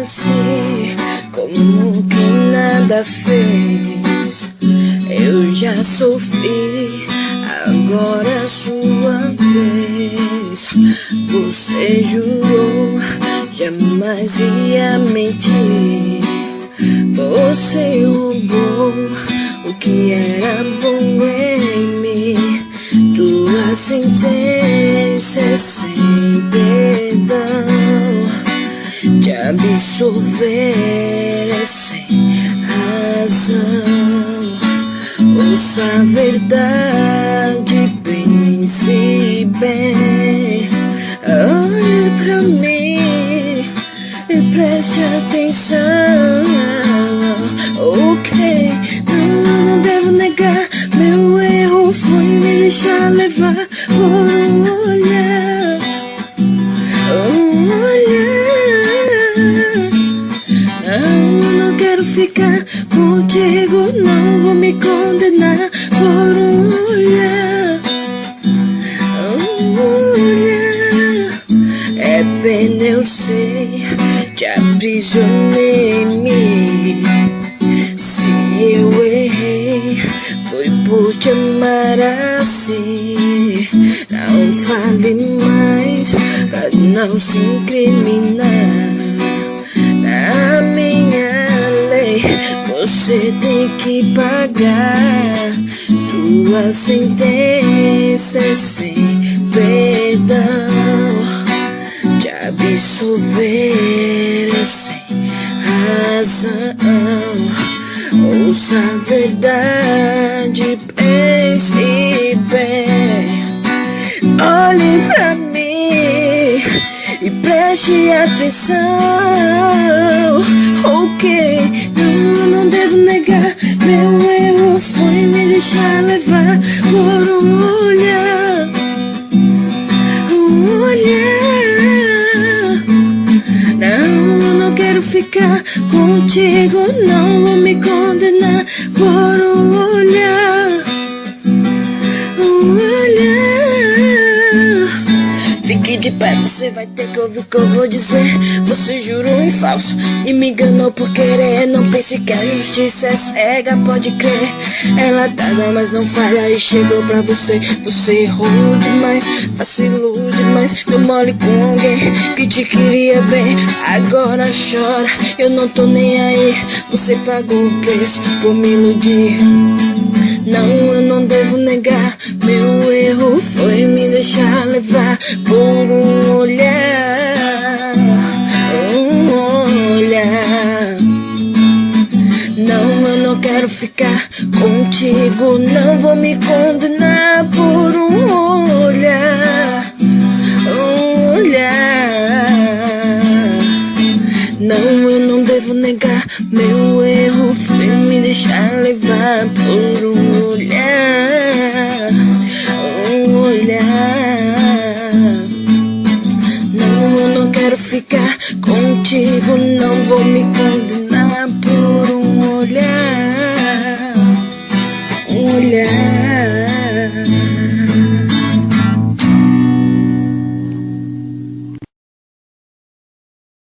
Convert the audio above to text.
assim, como quem nada fez. Eu já sofri, agora é sua vez. Você jurou, jamais ia mentir. Você roubou o que era bom em mim. Tua sentença sem perdão te absolver é sem razão. Ouça a verdade, pense bem. Olhe pra mim e preste atenção. Ok, não, não devo negar. Meu erro foi me deixar levar por um olhar. Aprisionei em mim. Se eu errei, foi por te amar assim. Não fale mais pra não se incriminar. Na minha lei, você tem que pagar tua sentença sem perdão. Te absolver é sem razão. Ouça a verdade, pense bem. Olhe pra mim e preste atenção. Ok, não, não devo negar. Meu erro foi me deixar levar por um olhar. Um olhar. Ficar contigo. Não vou me condenar Fique de pé, você vai ter que ouvir o que eu vou dizer. Você jurou em falso e me enganou por querer. Não pense que a justiça é cega, pode crer. Ela tarda, mas não falha e chegou pra você. Você errou demais, vacilou demais. Deu mole com alguém que te queria bem. Agora chora, eu não tô nem aí. Você pagou o preço por me iludir. Não, eu não devo negar. Meu erro foi me deixar levar por um olhar. Um olhar. Não, eu não quero ficar contigo. Não vou me condenar por um olhar. Um olhar. Não, eu não devo negar. Meu erro foi deixar levar por um olhar. Um olhar. Não, eu não quero ficar contigo. Não vou me condenar